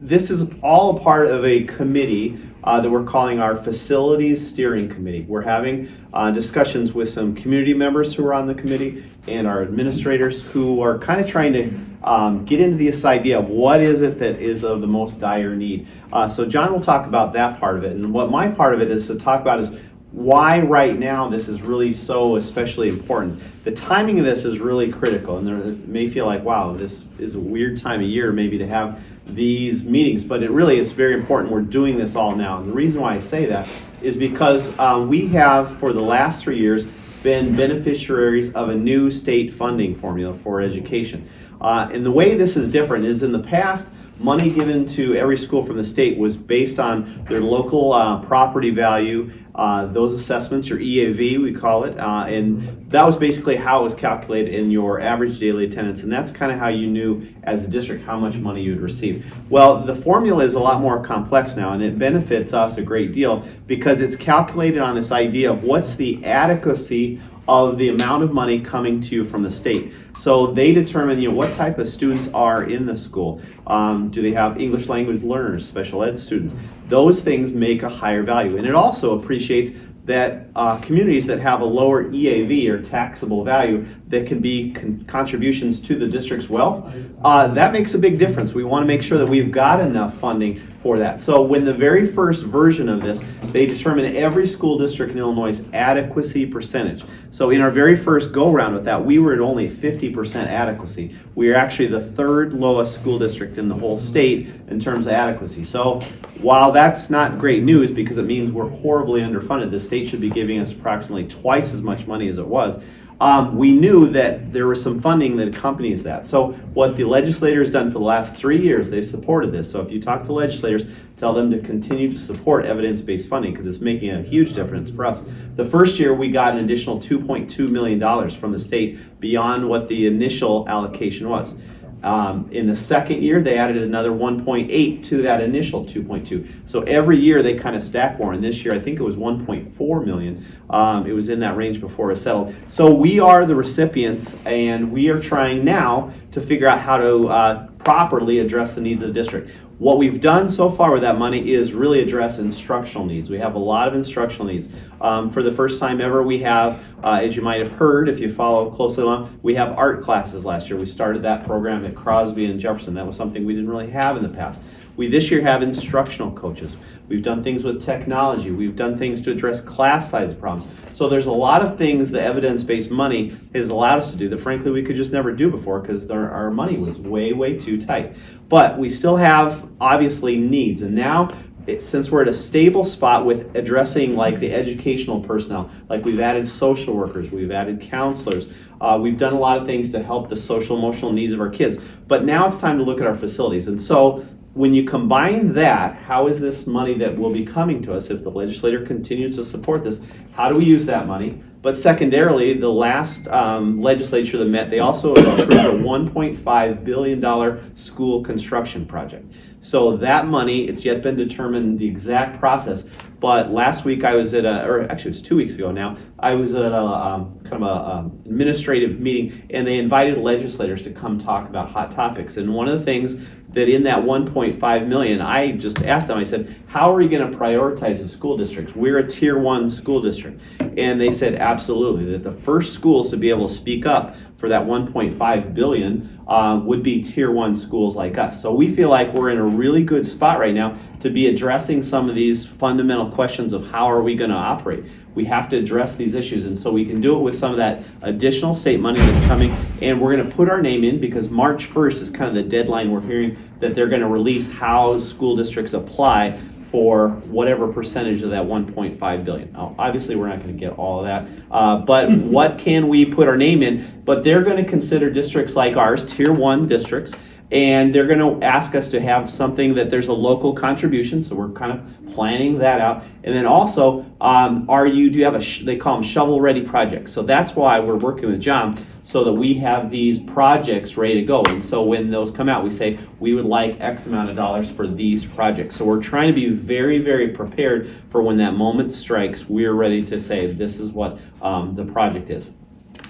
this is all part of a committee uh, that we're calling our Facilities Steering Committee. We're having uh, discussions with some community members who are on the committee and our administrators who are kind of trying to um, get into this idea of what is it that is of the most dire need. Uh, so John will talk about that part of it. And what my part of it is to talk about is why right now this is really so especially important. The timing of this is really critical and there may feel like, wow, this is a weird time of year maybe to have these meetings, but it really is very important. We're doing this all now. And the reason why I say that is because um, we have, for the last three years, been beneficiaries of a new state funding formula for education. Uh, and the way this is different is in the past, money given to every school from the state was based on their local uh, property value, uh, those assessments, your EAV we call it, uh, and that was basically how it was calculated in your average daily attendance, and that's kind of how you knew as a district how much money you'd receive. Well, the formula is a lot more complex now, and it benefits us a great deal because it's calculated on this idea of what's the adequacy of the amount of money coming to you from the state. So they determine you know, what type of students are in the school. Um, do they have English language learners, special ed students? Those things make a higher value. And it also appreciates that uh, communities that have a lower EAV or taxable value that can be con contributions to the district's wealth, uh, that makes a big difference. We want to make sure that we've got enough funding for that. So when the very first version of this, they determined every school district in Illinois' adequacy percentage. So in our very first go round with that, we were at only 50% adequacy. We are actually the third lowest school district in the whole state in terms of adequacy. So while that's not great news because it means we're horribly underfunded, the state should be giving us approximately twice as much money as it was um, we knew that there was some funding that accompanies that. So what the legislator has done for the last three years, they've supported this. So if you talk to legislators, tell them to continue to support evidence-based funding because it's making a huge difference for us. The first year we got an additional $2.2 million from the state beyond what the initial allocation was. Um, in the second year, they added another 1.8 to that initial 2.2. So every year they kind of stack more. And this year, I think it was 1.4 million. Um, it was in that range before it settled. So we are the recipients, and we are trying now to figure out how to uh, properly address the needs of the district. What we've done so far with that money is really address instructional needs. We have a lot of instructional needs. Um, for the first time ever, we have, uh, as you might have heard if you follow closely along, we have art classes last year. We started that program at Crosby and Jefferson. That was something we didn't really have in the past. We this year have instructional coaches. We've done things with technology. We've done things to address class size problems. So there's a lot of things that evidence-based money has allowed us to do that frankly we could just never do before because our money was way, way too tight. But we still have obviously needs and now it, since we're at a stable spot with addressing like the educational personnel, like we've added social workers, we've added counselors, uh, we've done a lot of things to help the social emotional needs of our kids. But now it's time to look at our facilities. And so when you combine that, how is this money that will be coming to us if the legislator continues to support this? How do we use that money? But secondarily, the last um, legislature that met, they also approved a $1.5 billion school construction project. So that money, it's yet been determined the exact process. But last week I was at a, or actually it was two weeks ago now, I was at a um, kind of a um, administrative meeting and they invited legislators to come talk about hot topics. And one of the things that in that 1.5 million, I just asked them, I said, how are we going to prioritize the school districts? We're a tier one school district. And they said, absolutely, that the first schools to be able to speak up for that 1.5 billion uh, would be tier one schools like us. So we feel like we're in a really good spot right now to be addressing some of these fundamental questions of how are we going to operate we have to address these issues. And so we can do it with some of that additional state money that's coming. And we're going to put our name in because March 1st is kind of the deadline we're hearing that they're going to release how school districts apply for whatever percentage of that 1.5 billion. Now, obviously, we're not going to get all of that, uh, but what can we put our name in? But they're going to consider districts like ours, tier one districts, and they're going to ask us to have something that there's a local contribution. So we're kind of planning that out. And then also, um, are you, do you have a, they call them shovel ready projects. So that's why we're working with John so that we have these projects ready to go. And so when those come out, we say we would like X amount of dollars for these projects. So we're trying to be very, very prepared for when that moment strikes, we're ready to say this is what um, the project is.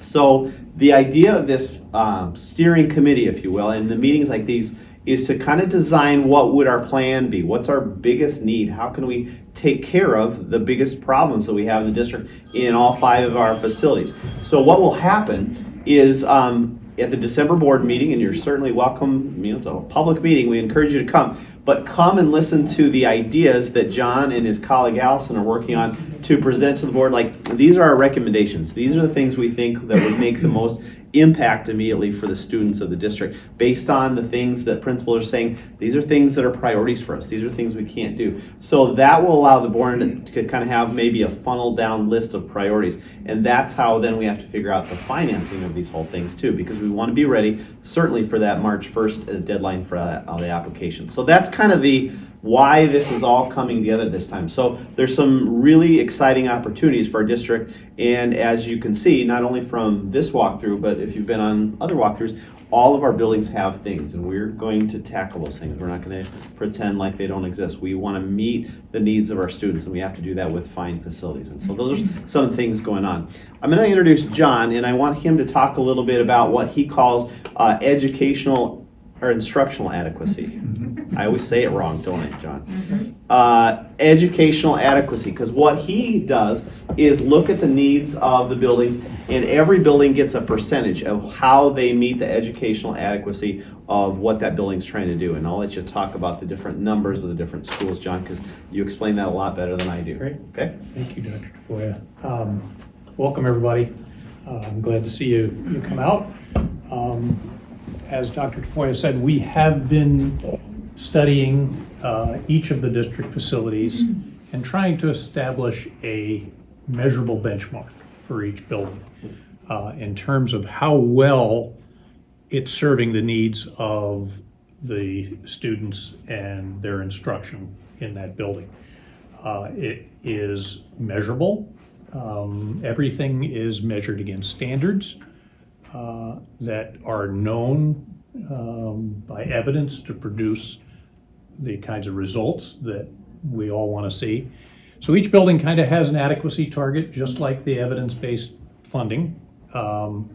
So the idea of this um, steering committee, if you will, and the meetings like these, is to kind of design what would our plan be? What's our biggest need? How can we take care of the biggest problems that we have in the district in all five of our facilities? So what will happen is um, at the December board meeting, and you're certainly welcome, you know, it's a public meeting, we encourage you to come, but come and listen to the ideas that John and his colleague Allison are working on to present to the board. Like, these are our recommendations. These are the things we think that would make the most impact immediately for the students of the district based on the things that principals are saying these are things that are priorities for us. These are things we can't do. So that will allow the board to, kind of have maybe a funnel down list of priorities. And that's how then we have to figure out the financing of these whole things too because we want to be ready certainly for that march 1st uh, deadline for uh, the application. So that's kind of the why this is all coming together this time. So there's some really exciting opportunities for our district. And as you can see, not only from this walkthrough, but if you've been on other walkthroughs, all of our buildings have things and we're going to tackle those things. We're not going to pretend like they don't exist. We want to meet the needs of our students and we have to do that with fine facilities. And so those are some things going on. I'm going to introduce John and I want him to talk a little bit about what he calls uh, educational or instructional adequacy. I always say it wrong, don't I, John? Uh, educational adequacy, because what he does is look at the needs of the buildings, and every building gets a percentage of how they meet the educational adequacy of what that building's trying to do. And I'll let you talk about the different numbers of the different schools, John, because you explain that a lot better than I do. Great. Okay? Thank you, Dr. Tafoya. Um, Welcome, everybody. Uh, I'm glad to see you, you come out. Um, As Dr. Tafoya said, we have been studying uh, each of the district facilities and trying to establish a measurable benchmark for each building uh, in terms of how well it's serving the needs of the students and their instruction in that building. Uh, It is measurable. Um, Everything is measured against standards uh, that are known um, by evidence to produce the kinds of results that we all want to see. So each building kind of has an adequacy target, just like the evidence-based funding. Um,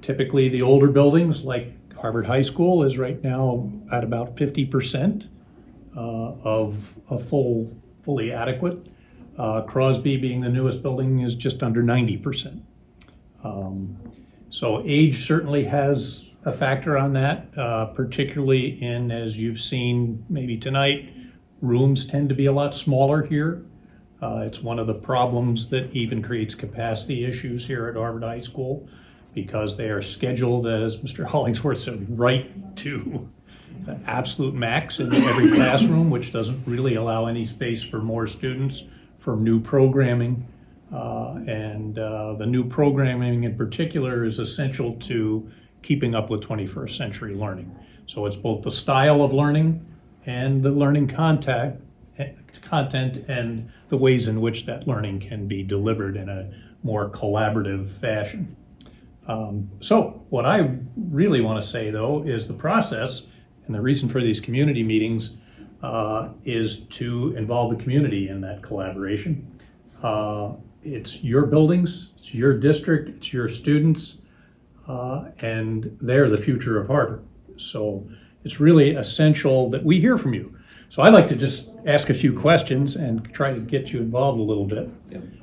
Typically, the older buildings, like Harvard High School, is right now at about fifty percent uh, of a full, fully adequate. Uh, Crosby, being the newest building, is just under ninety percent. Um, So age certainly has a factor on that, uh, particularly in, as you've seen maybe tonight, rooms tend to be a lot smaller here. Uh, It's one of the problems that even creates capacity issues here at Harvard High School because they are scheduled, as Mr. Hollingsworth said, right to absolute max in every classroom, which doesn't really allow any space for more students, for new programming. Uh, And uh, the new programming in particular is essential to keeping up with 21st century learning. So it's both the style of learning and the learning contact, eh, content and the ways in which that learning can be delivered in a more collaborative fashion. Um, So what I really want to say, though, is the process, and the reason for these community meetings uh, is to involve the community in that collaboration. Uh, It's your buildings, it's your district, it's your students, uh, and they're the future of Harvard. So it's really essential that we hear from you. So I'd like to just ask a few questions and try to get you involved a little bit.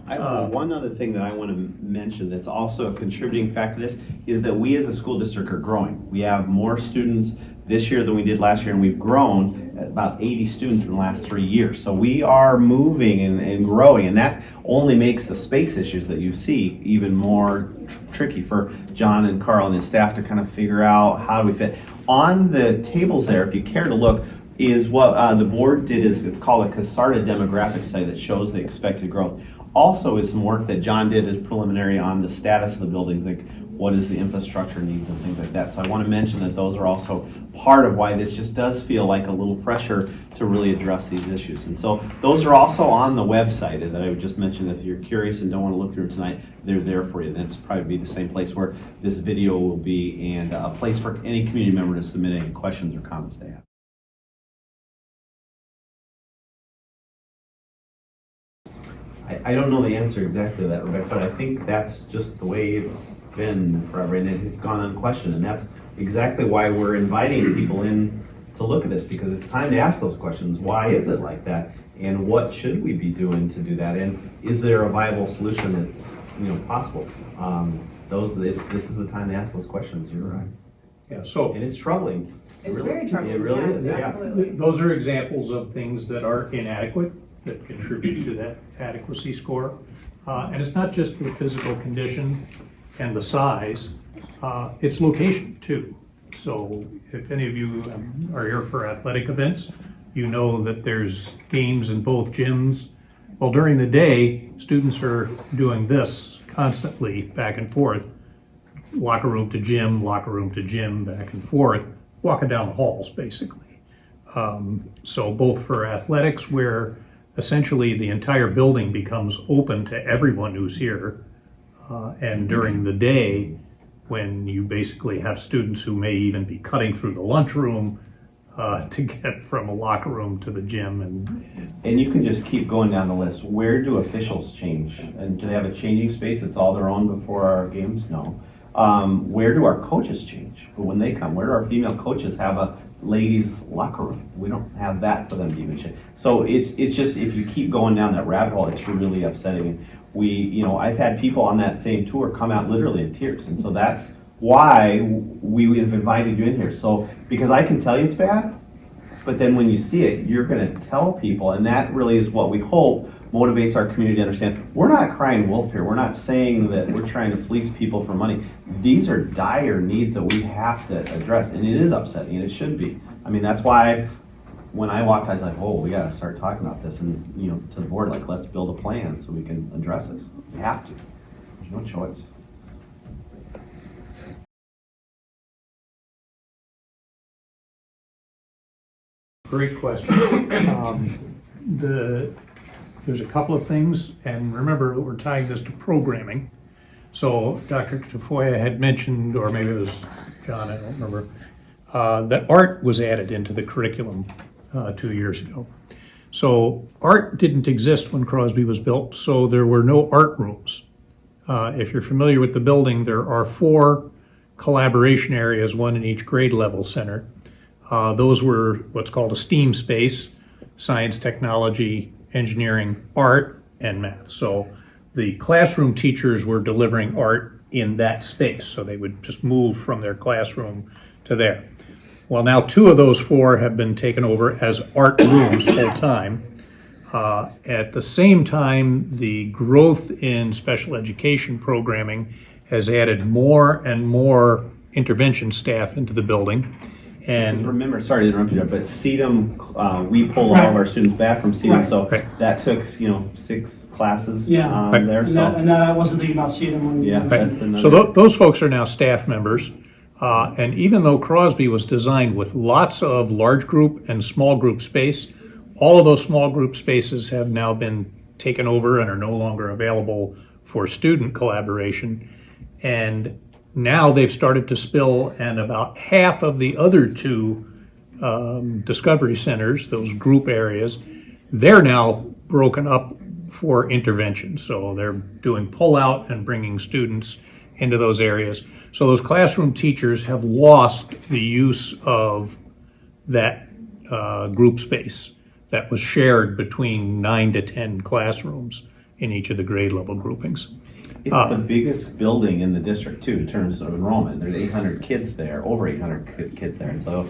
I have one other thing that I want to mention that's also a contributing factor to this is that we as a school district are growing. We have more students this year than we did last year, and we've grown about 80 students in the last three years. So we are moving and, and growing, and that only makes the space issues that you see even more tr- tricky for John and Carl and his staff to kind of figure out how do we fit. On the tables there, if you care to look, is what uh, the board did is it's called a Kasarda demographic study that shows the expected growth. Also is some work that John did as preliminary on the status of the buildings, like what is the infrastructure needs and things like that. So I want to mention that those are also part of why this just does feel like a little pressure to really address these issues. And so those are also on the website, that I would just mention, if you're curious and don't want to look through tonight, they're there for you. That's probably be the same place where this video will be and a place for any community member to submit any questions or comments they have. I, I don't know the answer exactly to that, Rebecca, but I think that's just the way it's been forever, and it has gone unquestioned, and that's exactly why we're inviting people in to look at this because it's time to ask those questions. Why is it like that? And what should we be doing to do that? And is there a viable solution that's, you know, possible? Um, those, it's, this is the time to ask those questions, you're right. Yeah, so And it's troubling. It It's really- very troubling, It really yes, is, yeah. absolutely. th- those are examples of things that are inadequate, that contribute to that adequacy score. Uh, And it's not just the physical condition and the size, uh, it's location too. So if any of you um, are here for athletic events, you know that there's games in both gyms. Well, during the day, students are doing this constantly, back and forth, locker room to gym, locker room to gym, back and forth, walking down the halls, basically. Um, So both for athletics, where essentially the entire building becomes open to everyone who's here, uh, and during the day, when you basically have students who may even be cutting through the lunchroom uh, to get from a locker room to the gym, and And you can just keep going down the list. Where do officials change? And do they have a changing space that's all their own before our games? No. Um, where do our coaches change but when they come? Where do our female coaches have a ladies locker room? We don't have that for them to even change. So it's it's just if you keep going down that rabbit hole, it's really upsetting. We you know I've had people on that same tour come out literally in tears, and so that's why we have invited you in here. So because I can tell you it's bad, but then when you see it, you're going to tell people, and that really is what we hope motivates our community to understand. We're not crying wolf here. We're not saying that we're trying to fleece people for money. These are dire needs that we have to address, and it is upsetting, and it should be. I mean, that's why when I walked, I was like, "Oh, we got to start talking about this," and you know, to the board, like, let's build a plan so we can address this. We have to. There's no choice. Great question. Um, The, there's a couple of things, and remember, we're tying this to programming. So Dr. Tafoya had mentioned, or maybe it was John, I don't remember, uh, that art was added into the curriculum uh, two years ago. So art didn't exist when Crosby was built, so there were no art rooms. Uh, If you're familiar with the building, there are four collaboration areas, one in each grade level center. Uh, Those were what's called a STEAM space, science, technology, engineering, art, and math. So the classroom teachers were delivering art in that space, so they would just move from their classroom to there. Well, now two of those four have been taken over as art rooms full-time. Uh, At the same time, the growth in special education programming has added more and more intervention staff into the building. And And remember, sorry to interrupt you, but SEDOM, uh, we pulled all of our students back from SEDOM, Right. so Right. that took, you know, six classes Yeah. um, Right. there, And that, and that I wasn't thinking about seeing them when. Yeah. Right. That's another- So tho- those folks are now staff members. Uh, And even though Crosby was designed with lots of large group and small group space, all of those small group spaces have now been taken over and are no longer available for student collaboration. And now they've started to spill, and about half of the other two um, discovery centers, those group areas, they're now broken up for intervention. So they're doing pull-out and bringing students into those areas. So those classroom teachers have lost the use of that uh, group space that was shared between nine to 10 classrooms in each of the grade level groupings. It's the biggest building in the district too, in terms of enrollment. There's eight hundred kids there, over eight hundred kids there. And so,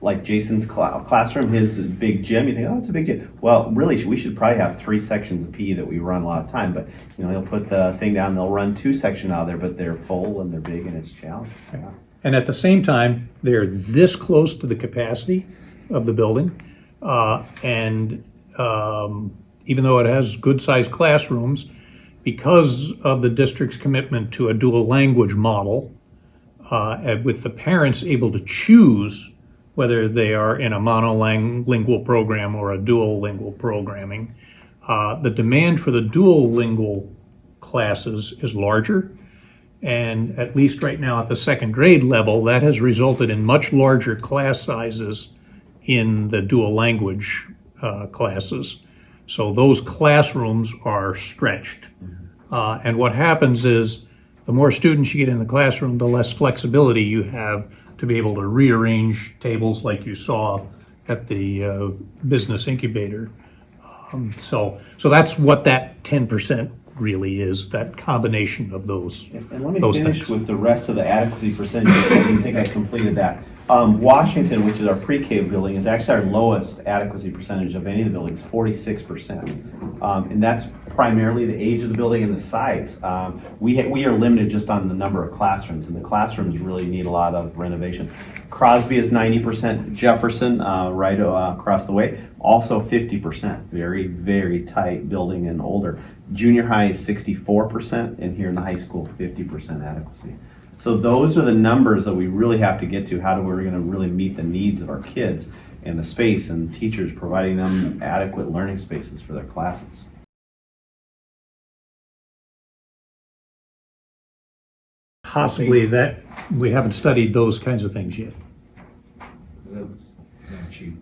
like Jason's cla- classroom, his big gym, you think, oh, it's a big gym. Well, really, we should probably have three sections of PE that we run a lot of time. But, you know, he'll put the thing down, they'll run two sections out of there, but they're full and they're big and it's challenging. Yeah. And at the same time, they're this close to the capacity of the building. Uh, and um, even though it has good sized classrooms, because of the district's commitment to a dual language model, uh, with the parents able to choose whether they are in a monolingual program or a dual lingual programming, uh, the demand for the dual lingual classes is larger. And at least right now at the second grade level, that has resulted in much larger class sizes in the dual language uh, classes. So those classrooms are stretched. Uh, and what happens is the more students you get in the classroom, the less flexibility you have to be able to rearrange tables like you saw at the uh, business incubator. Um, So, so that's what that 10% really is, that combination of those. And let me those finish things. with the rest of the adequacy percentage. I didn't think I completed that. Um, Washington, which is our pre-K building, is actually our lowest adequacy percentage of any of the buildings, forty-six percent. Um, and that's primarily the age of the building and the size. Um, we, we are limited just on the number of classrooms, and the classrooms really need a lot of renovation. Crosby is ninety percent, Jefferson, uh, right uh, across the way, also fifty percent. Very, very tight building and older. Junior high is sixty-four percent, and here in the high school, fifty percent adequacy. So those are the numbers that we really have to get to. How do we're gonna really meet the needs of our kids and the space and teachers providing them adequate learning spaces for their classes? Possibly that, we haven't studied those kinds of things yet. That's not cheap.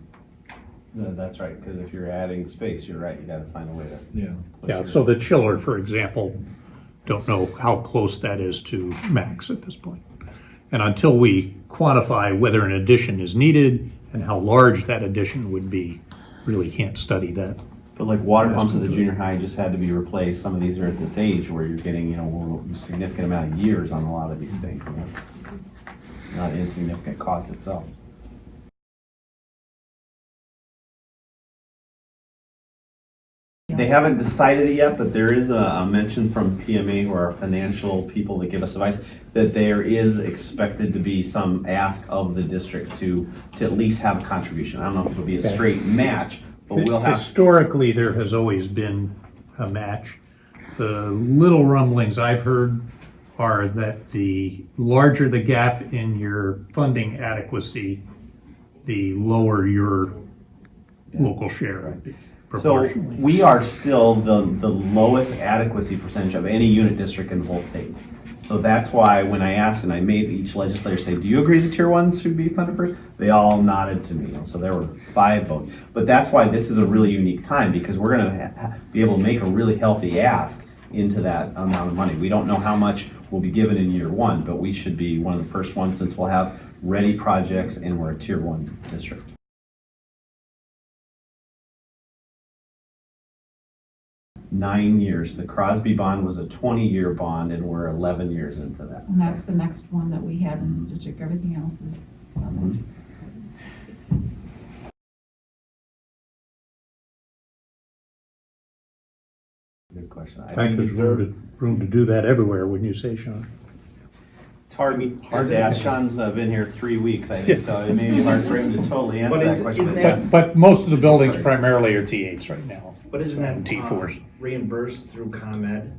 No, That's right, because if you're adding space, you're right, you gotta find a way to. Yeah. Yeah, your- so the chiller, for example, don't know how close that is to max at this point. And until we quantify whether an addition is needed and how large that addition would be, really can't study that. But like water pumps at the junior high just had to be replaced. Some of these are at this age where you're getting, you know, a significant amount of years on a lot of these things. and that's Not an insignificant cost itself. They haven't decided it yet, but there is a, a mention from PMA or our financial people that give us advice that there is expected to be some ask of the district to, to at least have a contribution. I don't know if it'll be a straight match, but we'll have. Historically, there has always been a match. The little rumblings I've heard are that the larger the gap in your funding adequacy, the lower your local share So we are still the, the lowest adequacy percentage of any unit district in the whole state. So that's why when I asked and I made each legislator say, do you agree that tier one should be funded first? They all nodded to me. So there were five votes. But that's why this is a really unique time because we're gonna ha- ha- be able to make a really healthy ask into that amount of money. We don't know how much will be given in year one, but we should be one of the first ones since we'll have ready projects and we're a tier one district. Nine years. The Crosby bond was a 20-year bond, and we're 11 years into that. And that's the next one that we have in this district, everything else is. Mhm. Good question. I I think think there's room to do that everywhere, wouldn't you say, Sean? It's hard, hard to ask. Sean's uh, been here three weeks, I think, so it may be hard for him to totally answer But that is- question. isn't but that- But, but most of the buildings primarily are T8s right now. But isn't And that T4s. uh, reimbursed through ComEd,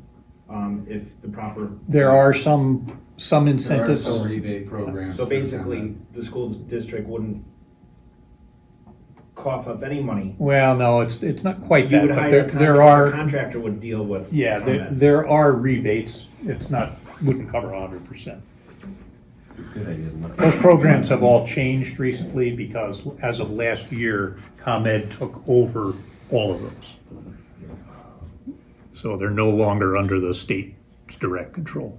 um, if the proper? There are some, some There are incentives. some rebate programs. So basically, the school district wouldn't cough up any money. Well, no, it's, it's not quite You that, would but hire there, a there contractor, are. contractor would deal with Yeah, there, ComEd. there are rebates. It's not, wouldn't cover hundred percent. It's a good idea to look at. Those programs have all changed recently because as of last year, ComEd took over all of those. So they're no longer under the state's direct control.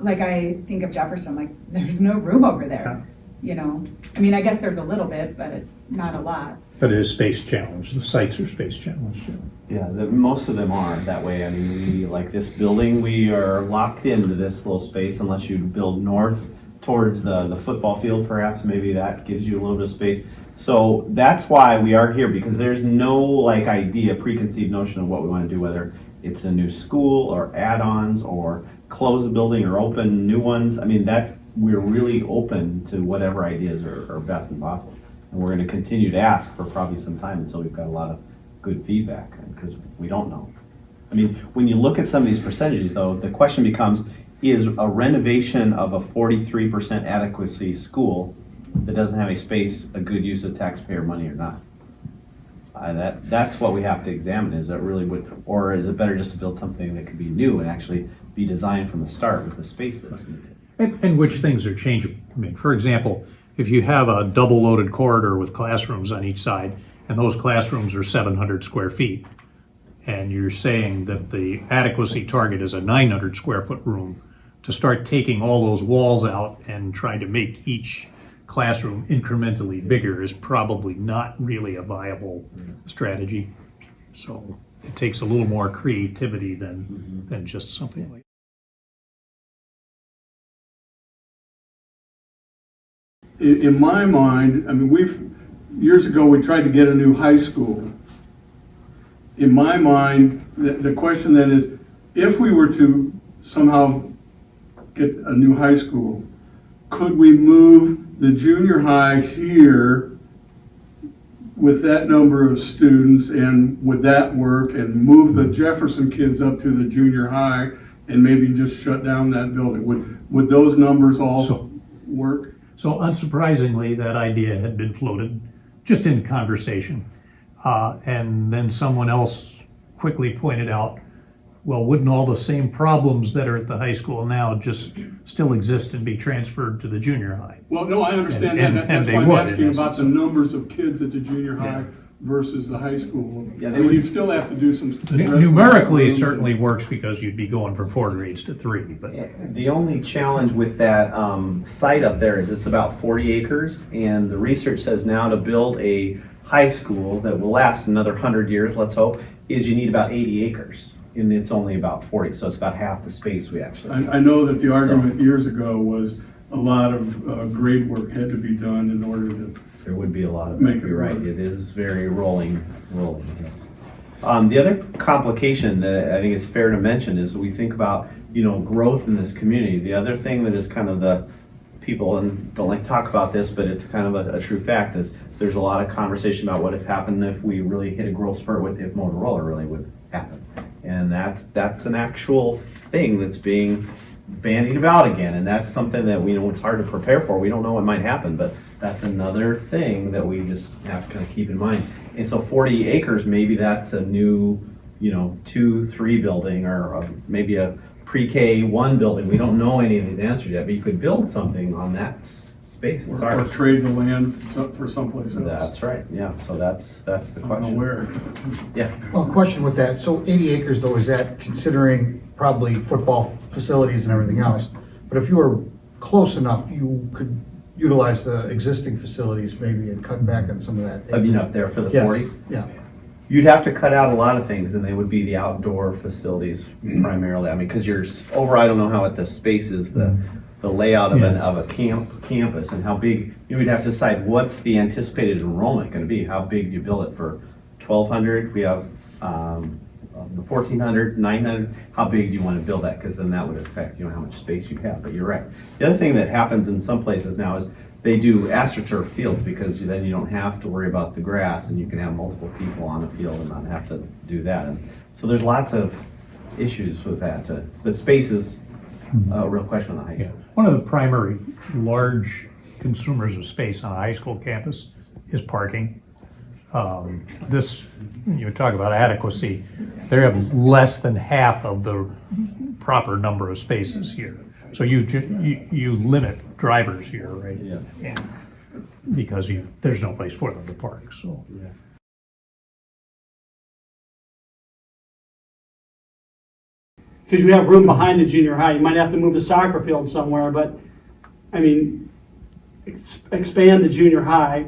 like I think of Jefferson, like there's no room over there. You know, I mean, I guess there's a little bit, but not a lot. But it is space challenged. The sites are space challenged. yeah. Yeah, the, most of them are that way. I mean, we, like this building, we are locked into this little space unless you build north towards the, the football field, perhaps, maybe that gives you a little bit of space. So that's why we are here, because there's no like idea, preconceived notion of what we want to do, whether it's a new school or add-ons or close a building or open new ones. I mean, that's, we're really open to whatever ideas are, are best and possible. And we're gonna continue to ask for probably some time until we've got a lot of good feedback, because we don't know. I mean, when you look at some of these percentages, though, the question becomes, is a renovation of a forty-three percent adequacy school that doesn't have any space a good use of taxpayer money or not? Uh, that, that's what we have to examine, is that really would, or is it better just to build something that could be new and actually be designed from the start with the space that's needed? And, and which things are changeable. I mean, for example, if you have a double loaded corridor with classrooms on each side, and those classrooms are seven hundred square feet, and you're saying that the adequacy target is a nine hundred square foot room to start taking all those walls out and trying to make each classroom incrementally bigger is probably not really a viable strategy. So it takes a little more creativity than, than just something like. In, my mind, I mean, we've, years ago, we tried to get a new high school. In my mind, the, the question then is, if we were to somehow get a new high school, could we move the junior high here with that number of students and would that work and move the Jefferson kids up to the junior high and maybe just shut down that building? Would, would those numbers all So- work? So unsurprisingly, that idea had been floated just in conversation. Uh, and then someone else quickly pointed out, well, wouldn't all the same problems that are at the high school now just still exist and be transferred to the junior high? Well, no, I understand And- that. and- That's and why I'm would, asking about the numbers of kids at the junior high versus the high school. Yeah, they And would- you'd still have to do some. Numerically, it rooms. certainly works because you'd be going from four grades to three, but The only challenge with that um, site up there is it's about 40 acres, and the research says now to build a high school that will last another 100 years, let's hope, is you need about 80 acres, and it's only about 40, so it's about half the space we actually. I, I know that the argument years ago was a lot of uh, grade work had to be done in order to, There would be a lot of, Make it you're right, work. it is very rolling, rolling, yes. Um, the other complication that I think is fair to mention is we think about, you know, growth in this community. The other thing that is kind of the, people and don't like to talk about this, but it's kind of a, a true fact is there's a lot of conversation about what if happened if we really hit a growth spurt, with if Motorola really would happen. And that's, that's an actual thing that's being bandied about again, and that's something that we know it's hard to prepare for. We don't know what might happen, but that's another thing that we just have to kind of keep in mind. And so 40 acres, maybe that's a new, you know, two, three building, or uh, maybe a pre-K one building. We don't know any of these answers yet, but you could build something on that space. Or or trade the land for someplace else. That's right. Yeah. So that's that's the I don't know question. where. Yeah. Well, question with that, so 80 acres though, is that considering probably football facilities and everything else? But if you were close enough, you could utilize the existing facilities maybe and cut back on some of that. I mean, up there for the Yes, 40. Yeah, You'd have to cut out a lot of things, and they would be the outdoor facilities primarily. I mean, because you're s- over. I don't know how it the space is, the the layout of an of a camp campus, and how big. You would have to decide what's the anticipated enrollment going to be. How big do you build it for? 1,200. We have um, um, 1,400, 900. How big do you want to build that? Because then that would affect you know how much space you have. But you're right. The other thing that happens in some places now is they do astroturf fields because you- then you don't have to worry about the grass and you can have multiple people on the field and not have to do that. And so there's lots of issues with that. uh, But space is a real question on the high Yeah, school. one of the primary large consumers of space on a high school campus is parking. Um, This, you talk about adequacy, they have less than half of the proper number of spaces here. So you, ju- you, you limit drivers here, right? Yeah. Because you, there's no place for them to park, so. because you have room behind the junior high. You might have to move the soccer field somewhere, but, I mean, ex- expand the junior high,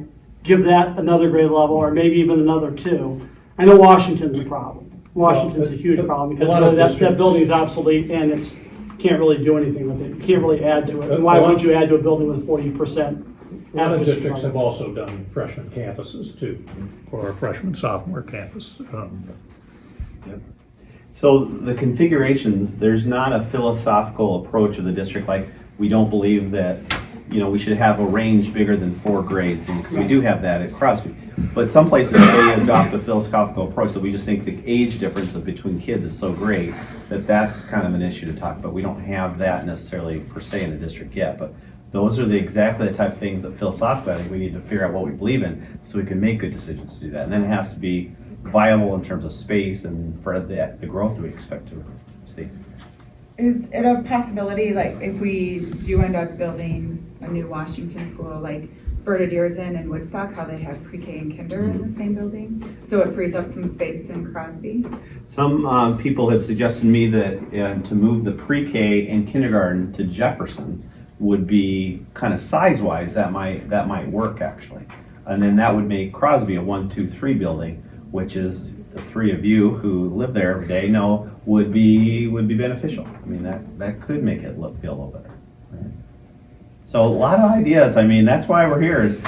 give that another grade level, or maybe even another two. I know Washington's a problem. Washington's a huge problem, because A lot really that, that districts- building's obsolete, and it's, can't really do anything with it. You can't really add to it. And why A lot- would you add to a building with forty percent? A lot of districts have also done freshman campuses too, or a freshman sophomore campus. Um, So the configurations, there's not a philosophical approach of the district, like, we don't believe that, you know, we should have a range bigger than four grades, because we do have that at Crosby. But some places, they adopt the philosophical approach, that we just think the age difference between kids is so great, that that's kind of an issue to talk about. We don't have that necessarily per se in the district yet, but those are the, exactly the type of things that philosophically, I think we need to figure out what we believe in, so we can make good decisions to do that. And then it has to be viable in terms of space and for the, the growth that we expect to see. Is it a possibility, like, if we do end up building a new Washington school, like, Verda Dierzen and Woodstock, how they have pre-K and kinder in the same building. So it frees up some space in Crosby. Some um, people have suggested to me that uh, to move the pre-K and kindergarten to Jefferson would be kind of size-wise, that might, that might work actually. And then that would make Crosby a one, two, three building, which is the three of you who live there every day know would be, would be beneficial. I mean, that, that could make it look, feel a little better. right? So a lot of ideas. I mean, that's why we're here is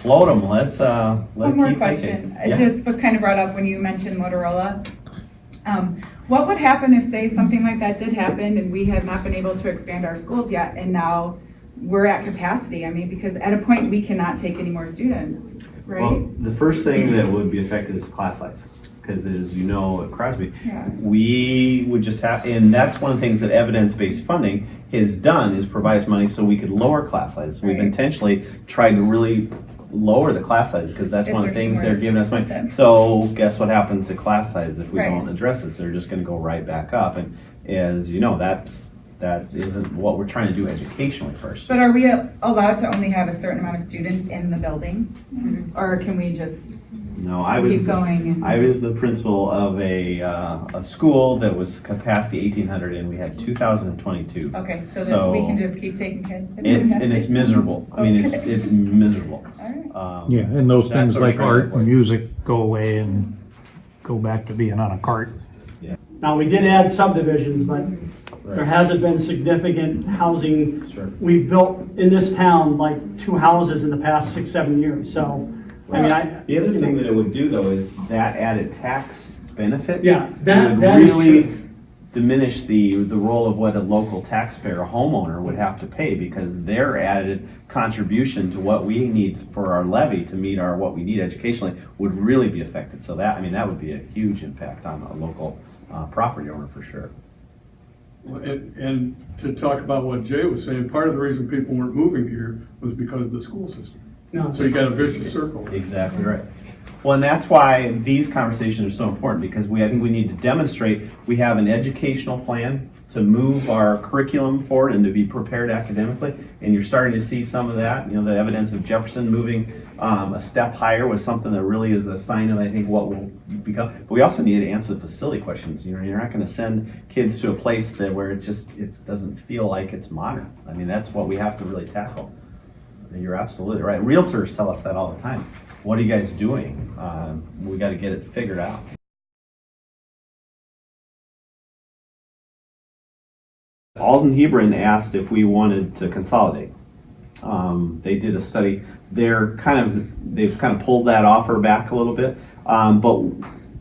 float them. Let's, uh, let One more keep question. thinking. It just was kind of brought up when you mentioned Motorola. Um, What would happen if, say, something like that did happen and we have not been able to expand our schools yet and now we're at capacity? I mean, because at a point, we cannot take any more students, right? Well, the first thing that would be affected is class size, because as you know, at Crosby, Yeah. we would just have, and that's one of the things that evidence-based funding has done, is provide us money so we could lower class sizes. We've intentionally tried to really lower the class size, because that's If one of the things they're giving us money. then. So guess what happens to class size if we Right. don't address this? They're just gonna go right back up, and as you know, that's, that isn't what we're trying to do educationally first. But are we allowed to only have a certain amount of students in the building? Or can we just No, I was. keep going? and- I was the principal of a, uh, a school that was capacity eighteen hundred and we had two thousand and twenty-two. Okay, so that we can just keep taking kids? It's, and it's miserable. I mean, it's, it's miserable. All right. Um, Yeah, and those things like art and music go away and go back to being on a cart. Yeah. Now, we did add subdivisions, but there hasn't been significant housing. Sure. We've built in this town like two houses in the past six, seven years, so, I mean, I. The other thing that it would do though is that added tax benefit. Yeah, that- would that is really true. Diminish the, the role of what a local taxpayer, a homeowner would have to pay because their added contribution to what we need for our levy to meet our, what we need educationally would really be affected. So that, I mean, that would be a huge impact on a local, uh, property owner for sure. And, and to talk about what Jay was saying, part of the reason people weren't moving here was because of the school system. No, So you got a vicious circle. Exactly right. Well, and that's why these conversations are so important because we, I think we need to demonstrate we have an educational plan to move our curriculum forward and to be prepared academically. And you're starting to see some of that. You know, the evidence of Jefferson moving um, a step higher was something that really is a sign of, I think, what will become. But we also need to answer the facility questions. You know, you're not going to send kids to a place that where it's just it doesn't feel like it's modern. I mean, that's what we have to really tackle. You're absolutely right. Realtors tell us that all the time. What are you guys doing? Um, we got to get it figured out. Alden Hebron asked if we wanted to consolidate. Um, they did a study. They're kind of they've kind of pulled that offer back a little bit. Um, but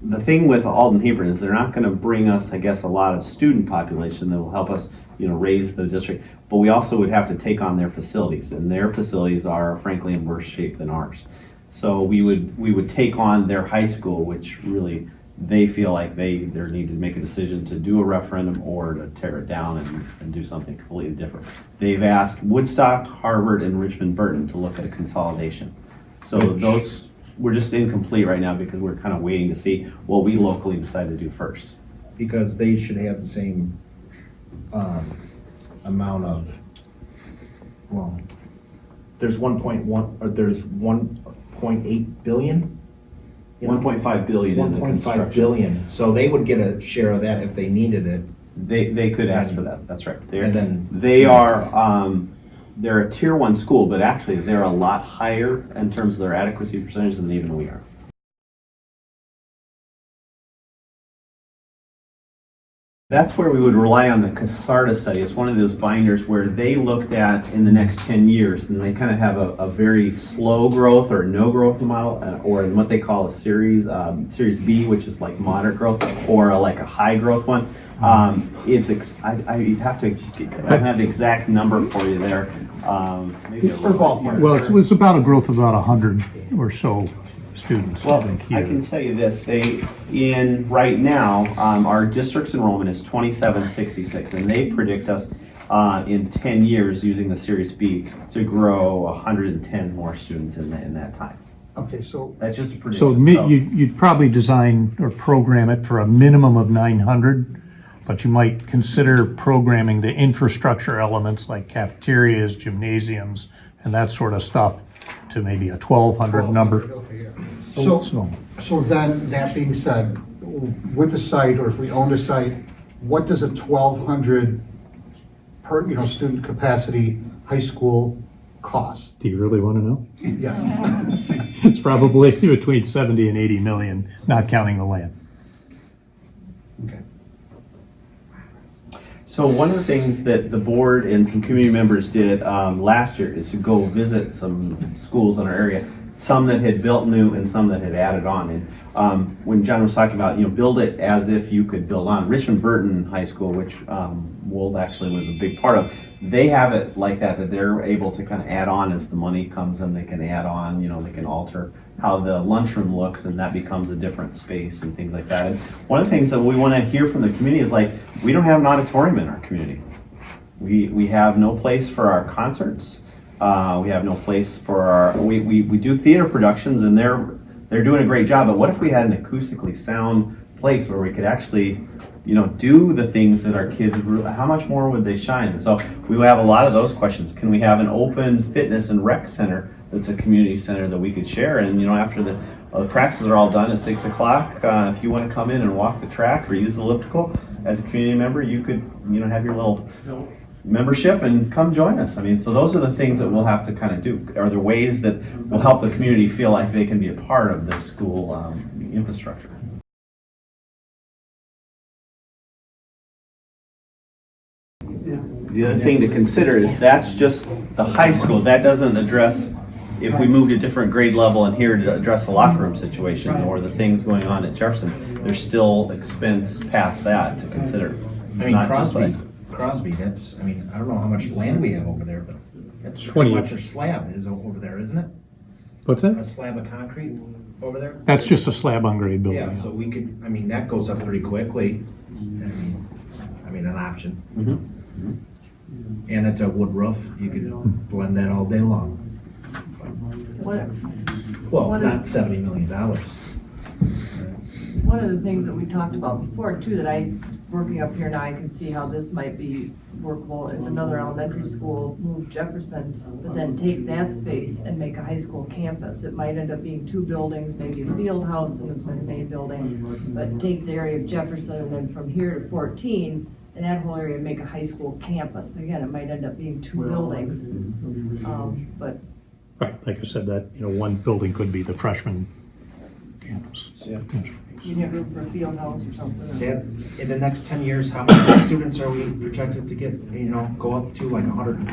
the thing with Alden Hebron is they're not going to bring us, I guess, a lot of student population that will help us, you know, raise the district. But we also would have to take on their facilities, and their facilities are frankly in worse shape than ours. So we would we would take on their high school, which really they feel like they they need to make a decision to do a referendum or to tear it down and, and do something completely different. They've asked Woodstock, Harvard, and Richmond Burton to look at a consolidation. So those we're just incomplete right now because we're kind of waiting to see what we locally decide to do first. because they should have the same, um, amount of, well, there's one point one, or there's one point eight billion? One point five billion in the point five construction. billion, so they would get a share of that if they needed it. They, they could ask for that, that's right. They're, And then- they are, um, they're a tier one school, but actually they're a lot higher in terms of their adequacy percentage than even we are. That's where we would rely on the Kasarda study. It's one of those binders where they looked at in the next 10 years, and they kind of have a, a very slow growth or no growth model, uh, or in what they call a series, um, series B, which is like moderate growth, or a, like a high growth one. Um, it's, ex- I, I have to, I don't have the exact number for you there. Um, maybe a Well, it's, it's about a growth of about a hundred or so students, I Well, think, I can tell you this, they, in, right now, um, our district's enrollment is twenty-seven sixty-six, and they predict us, uh, in ten years, using the Series B, to grow hundred and ten more students in that, in that time. Okay, so That's just a So prediction. mi- you, you'd probably design or program it for a minimum of nine hundred, but you might consider programming the infrastructure elements like cafeterias, gymnasiums, and that sort of stuff to maybe a twelve hundred number. Okay, yeah. So, So, so, so then, that being said, with the site, or if we own a site, what does a twelve hundred per, you know, student capacity high school cost? do you really want to know? Yes. It's probably between seventy and eighty million, not counting the land. Okay. So one of the things that the board and some community members did um, last year is to go visit some schools in our area, some that had built new and some that had added on. And um, when John was talking about, you know, build it as if you could build on, Richmond Burton High School, which um, Wold actually was a big part of, they have it like that, that they're able to kind of add on as the money comes in, they can add on, you know, they can alter how the lunchroom looks and that becomes a different space and things like that. And one of the things that we want to hear from the community is like, we don't have an auditorium in our community. We, we have no place for our concerts. Uh, we have no place for our, we, we, we do theater productions and they're, they're doing a great job. But what if we had an acoustically sound place where we could actually, you know, do the things that our kids, how much more would they shine? So we have a lot of those questions. Can we have an open fitness and rec center that's a community center that we could share? And, you know, after the, uh, the practices are all done at six o'clock, uh, if you want to come in and walk the track or use the elliptical as a community member, you could, you know, have your little membership and come join us. I mean, so those are the things that we'll have to kind of do. Are there ways that will help the community feel like they can be a part of this school um, infrastructure? The other thing to consider is that's just the high school. That doesn't address if we moved a different grade level in here to address the locker room situation or the things going on at Jefferson. There's still expense past that to consider. I It's mean, not just Crosby, like- Crosby, that's, I mean, I don't know how much land we have over there, but that's 20 much a slab is o- over there, isn't it? What's it? A that? slab of concrete over there? That's just a slab on grade building. Yeah, so we could, I mean, that goes up pretty quickly. I mean, I mean, an option. Mhm. And it's a wood roof, you could blend that all day long. What, Well, What not seventy million dollars. one of the things that we talked about before too, that I, working up here now, I can see how this might be workable, is another elementary school, move Jefferson, but then take that space and make a high school campus. It might end up being two buildings, maybe a field house and a main building, but take the area of Jefferson and then from here to fourteen, and that whole area make a high school campus. Again, it might end up being two buildings, um, but Right, like I said, that, you know, one building could be the freshman campus. Yeah. you'd have room for a field house or something. Dad, in the next ten years, how many students are we projected to get, you know, go up to like a hundred and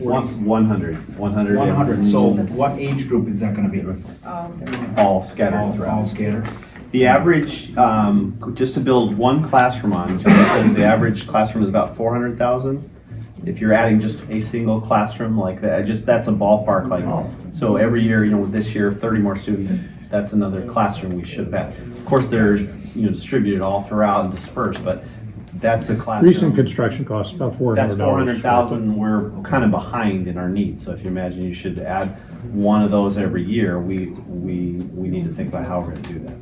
One forty? 100, 100. One hundred, so what age group is that gonna be? All scattered All all throughout. scattered? The average, um, just to build one classroom on, John says the average classroom is about 400,000. If you're adding just a single classroom like that, just, that's a ballpark, like, oh. so every year, you know, this year, 30 more students, that's another classroom we should have had. Of course, they're, you know, distributed all throughout and dispersed, but that's a classroom. Recent construction costs about four hundred That's dollars. four hundred thousand, we're kind of behind in our needs, so if you imagine you should add one of those every year, we, we, we need to think about how we're gonna do that.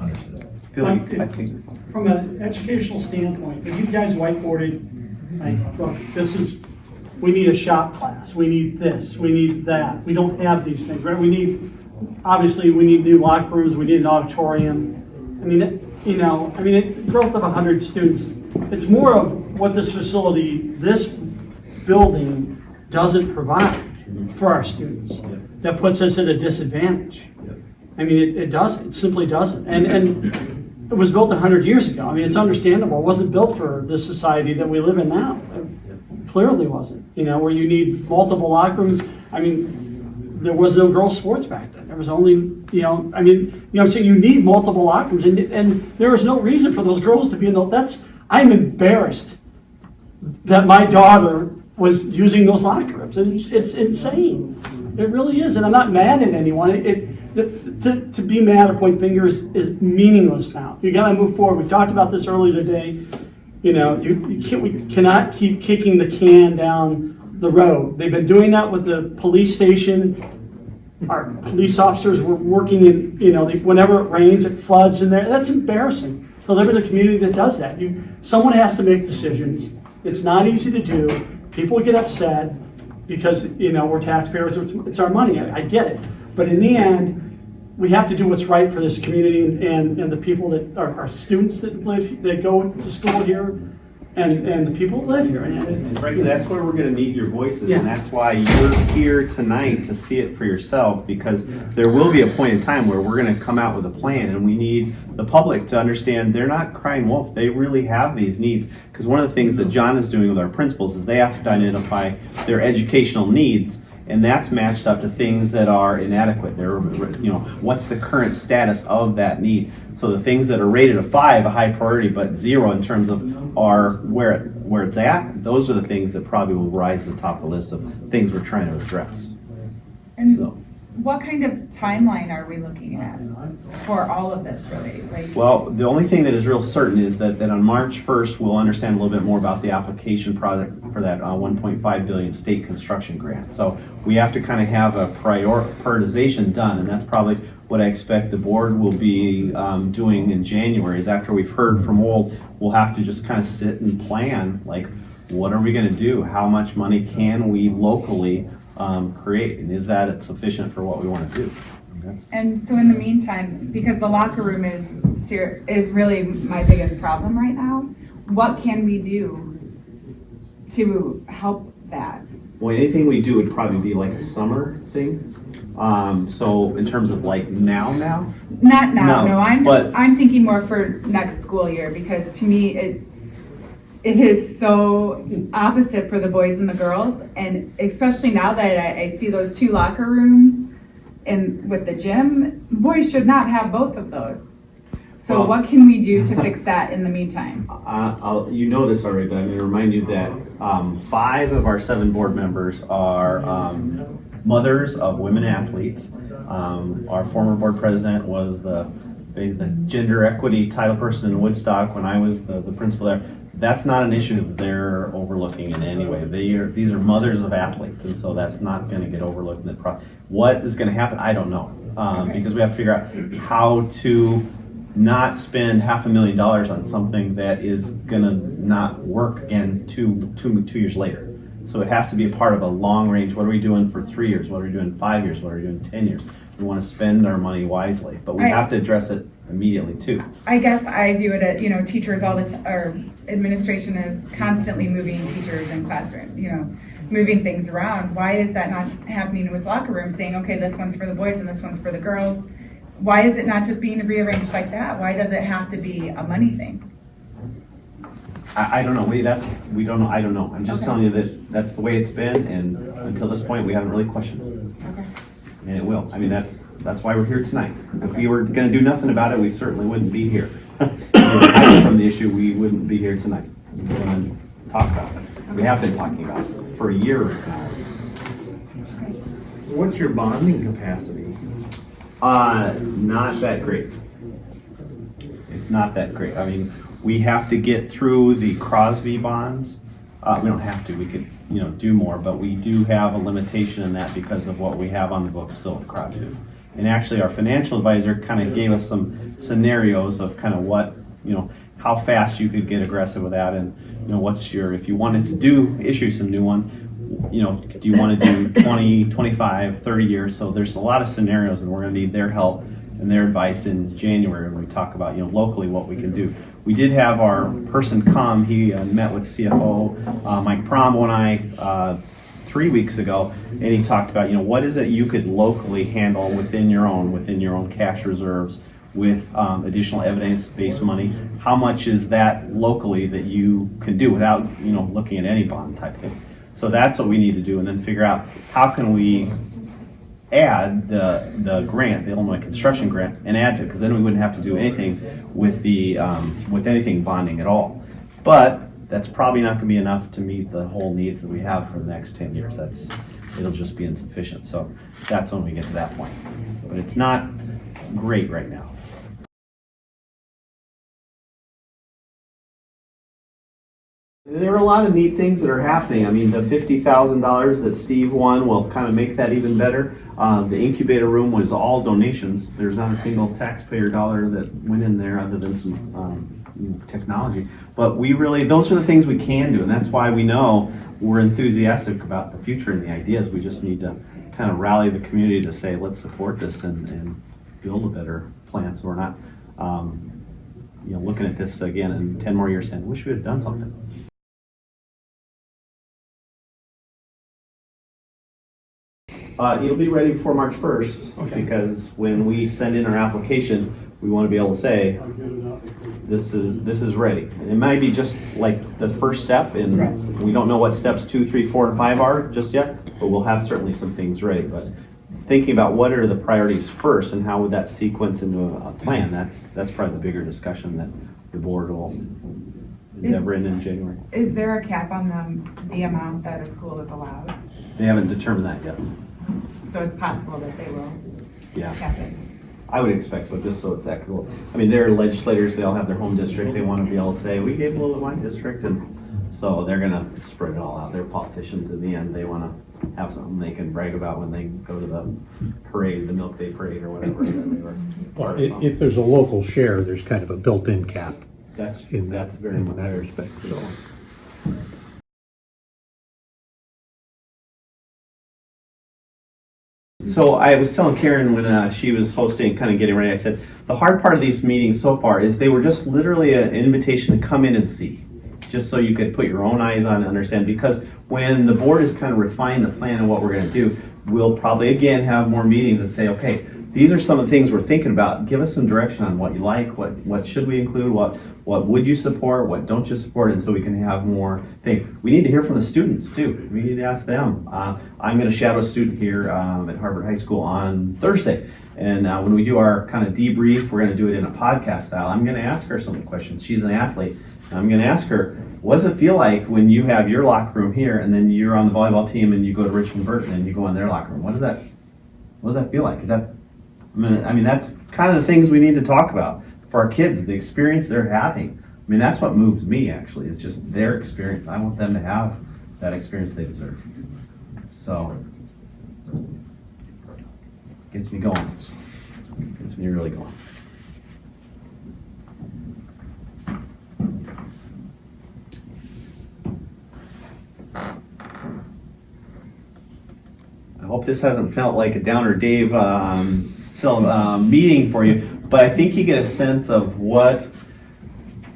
Understood. I feel like, um, I think, From an educational standpoint, if you guys whiteboarded, like, look, this is, we need a shop class, we need this, we need that, we don't have these things, right? We need, obviously, we need new locker rooms, we need an auditorium. I mean, it- you know, I mean, it, growth of hundred students, it's more of what this facility, this building doesn't provide for our students. That puts us at a disadvantage. I mean, it, it doesn't, it simply doesn't. And, and it was built hundred years ago. I mean, it's understandable. It wasn't built for the society that we live in now. It clearly wasn't, you know, where you need multiple locker rooms. I mean, there was no girls' sports back then. There was only, you know, I mean, you know, I'm saying you need multiple locker rooms and, and there is no reason for those girls to be in those, that's, I'm embarrassed that my daughter was using those locker rooms. It's, it's insane. It really is, and I'm not mad at anyone. It, to, to be mad or point fingers is meaningless now. You gotta move forward. We talked about this earlier today. You know, you, you can't, we cannot keep kicking the can down the road. They've been doing that with the police station. Our police officers were working in, you know, they- whenever it rains, it floods in there. That's embarrassing. to live community that does that. You, someone has to make decisions. It's not easy to do. People get upset because, you know, we're taxpayers, it's, it's our money, I, I get it. But in the end, we have to do what's right for this community and, and the people that, are our students that live, that go to school here and, and the people that live here. And- And frankly, that's where we're gonna need your voices, Yeah. and that's why you're here tonight to see it for yourself, because there will be a point in time where we're gonna come out with a plan, and we need the public to understand they're not crying wolf, they really have these needs. Because one of the things that John is doing with our principals is they have to identify their educational needs, and that's matched up to things that are inadequate. They're, you know, what's the current status of that need? So the things that are rated a five, a high priority, but zero in terms of are where it, where it's at, those are the things that probably will rise to the top of the list of things we're trying to address. And So, what kind of timeline are we looking at for all of this, really? Like, well, the only thing that is real certain is that, that on March first, we'll understand a little bit more about the application product for that uh, one point five billion state construction grant. So we have to kind of have a prior, prioritization done, and that's probably what I expect the board will be um, doing in January, is after we've heard from Wold, we'll have to just kind of sit and plan, like, what are we gonna do? How much money can we locally um, create? And is that it sufficient for what we wanna do? That's- and so in the meantime, because the locker room is is really my biggest problem right now, what can we do to help that? Well, anything we do would probably be like a summer thing. Um, so in terms of like now, now, Not now, No, no, I'm, but- I'm thinking more for next school year, because to me, it, it is so opposite for the boys and the girls, and especially now that I, I see those two locker rooms in, with the gym, boys should not have both of those. So Well- what can we do to fix that in the meantime? uh, I'll, you know this already, but I'm gonna remind you that, um, five of our seven board members are, um, mothers of women athletes. Um, our former board president was the, the the gender equity title person in Woodstock when I was the, the principal there. That's not an issue that they're overlooking in any way. They are, these are mothers of athletes, and so that's not gonna get overlooked in the pro. What is gonna happen, I don't know, um, Okay. because we have to figure out how to not spend half a million dollars on something that is gonna not work again two, two, two years later. So it has to be a part of a long range, what are we doing for three years, what are we doing five years, what are we doing ten years? We wanna spend our money wisely, but we Right. have to address it immediately too. I guess I view it at, you know, teachers all the, ti- or administration is constantly moving teachers in classroom, you know, moving things around. Why is that not happening with locker rooms, saying, okay, this one's for the boys and this one's for the girls? Why is it not just being rearranged like that? Why does it have to be a money thing? I, I don't know, we, that's, we don't know, I don't know, I'm just Okay. telling you that that's the way it's been, and until this point, we haven't really questioned it. Okay. And it will. I mean, that's, that's why we're here tonight. If we were gonna do nothing about it, we certainly wouldn't be here. If we were hiding From the issue, we wouldn't be here tonight. We're gonna talk about it. We have been talking about it for a year now. What's your bonding capacity? Uh, not that great. It's not that great. I mean, we have to get through the Crosby bonds. Uh, we don't have to, we could, you know, do more, but we do have a limitation in that because of what we have on the books still with Crosby. And actually, our financial advisor kind of gave us some scenarios of kind of what, you know, how fast you could get aggressive with that and, you know, what's your, if you wanted to do, issue some new ones, you know, do you want to do 20, 25, 30 years? So there's a lot of scenarios and we're going to need their help and their advice in January when we talk about, you know, locally what we can do. We did have our person come, he uh, met with CFO uh, Mike Promo and I uh, three weeks ago, and he talked about, you know, what is it you could locally handle within your own, within your own cash reserves with um, additional evidence-based money? How much is that locally that you can do without, you know, looking at any bond type thing? So that's what we need to do, and then figure out how can we add the, the grant, the Illinois construction grant, and add to it, because then we wouldn't have to do anything with the, um, with anything bonding at all. But that's probably not gonna be enough to meet the whole needs that we have for the next ten years. That's, it'll just be insufficient, so that's when we get to that point. But it's not great right now. There are a lot of neat things that are happening. I mean, the fifty thousand dollars that Steve won will kind of make that even better. Uh, the incubator room was all donations. There's not a single taxpayer dollar that went in there other than some, um, technology. But we really, those are the things we can do, and that's why we know we're enthusiastic about the future and the ideas. We just need to kind of rally the community to say, let's support this and, and build a better plan, so we're not, um, you know, looking at this again in ten more years saying, wish we had done something. Uh, it'll be ready before March first, Okay. because when we send in our application, we want to be able to say, this is, this is ready. And It might be just like the first step, and we don't know what steps two, three, four, and five are just yet, but we'll have certainly some things ready, but thinking about what are the priorities first, and how would that sequence into a, a plan, that's, that's probably the bigger discussion that the board will endeavor in in January. Is there a cap on the, the amount that a school is allowed? They haven't determined that yet, So it's possible that they will yeah. cap it. I would expect so, just so it's equitable. I mean, they're legislators, they all have their home district, they want to be able to say, we gave a little to my district, and so they're gonna spread it all out. They're politicians in the end, they want to have something they can brag about when they go to the parade, the Milk Day Parade or whatever that they were. Well, part if, of. if there's a local share, there's kind of a built-in cap That's, in that, that's very in much. that respect, so. So I was telling Karen when uh, she was hosting, kind of getting ready, I said, the hard part of these meetings so far is they were just literally an invitation to come in and see. Just so you could put your own eyes on and understand, because when the board is kind of refined the plan and what we're gonna do, we'll probably again have more meetings and say, okay, these are some of the things we're thinking about. Give us some direction on what you like, what, what should we include, what, what would you support, what don't you support, and so we can have more thing. We need to hear from the students too. We need to ask them. Uh, I'm gonna shadow a student here, um, at Harvard High School on Thursday. And, uh, when we do our kind of debrief, we're gonna do it in a podcast style. I'm gonna ask her some questions. She's an athlete. I'm gonna ask her, what does it feel like when you have your locker room here and then you're on the volleyball team and you go to Richmond Burton and you go in their locker room? What does that, what does that feel like? Is that, I mean, I mean, that's kind of the things we need to talk about for our kids, the experience they're having. I mean, that's what moves me actually, is just their experience. I want them to have that experience they deserve. So, gets me going. Gets me really going. I hope this hasn't felt like a Downer Dave um, so, um, meeting for you, but I think you get a sense of what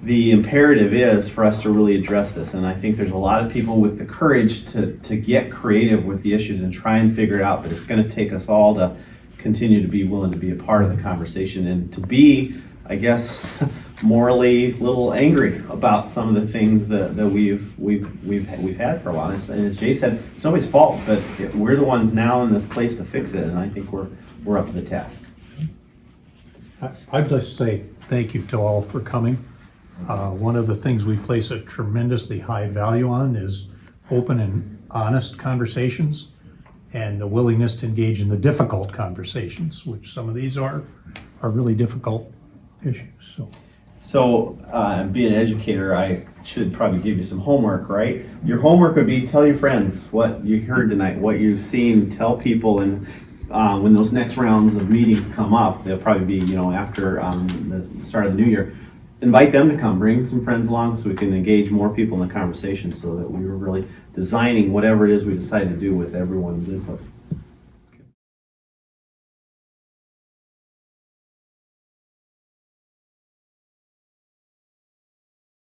the imperative is for us to really address this. And I think there's a lot of people with the courage to, to get creative with the issues and try and figure it out, but it's going to take us all to continue to be willing to be a part of the conversation and to be, I guess, morally a little angry about some of the things that, that we've we've we've we've had for a while. And, and as Jay said, it's nobody's fault, but we're the ones now in this place to fix it, and I think we're we're up to the task. I- I'd just say thank you to all for coming. Uh, One of the things we place a tremendously high value on is open and honest conversations and the willingness to engage in the difficult conversations, which some of these are, are really difficult issues, so. So, uh, being an educator, I should probably give you some homework, right? Your homework would be tell your friends what you heard tonight, what you've seen, tell people, and uh, when those next rounds of meetings come up, they'll probably be, you know, after um, the start of the new year. Invite them to come, bring some friends along so we can engage more people in the conversation so that we were really designing whatever it is we decide to do with everyone's input.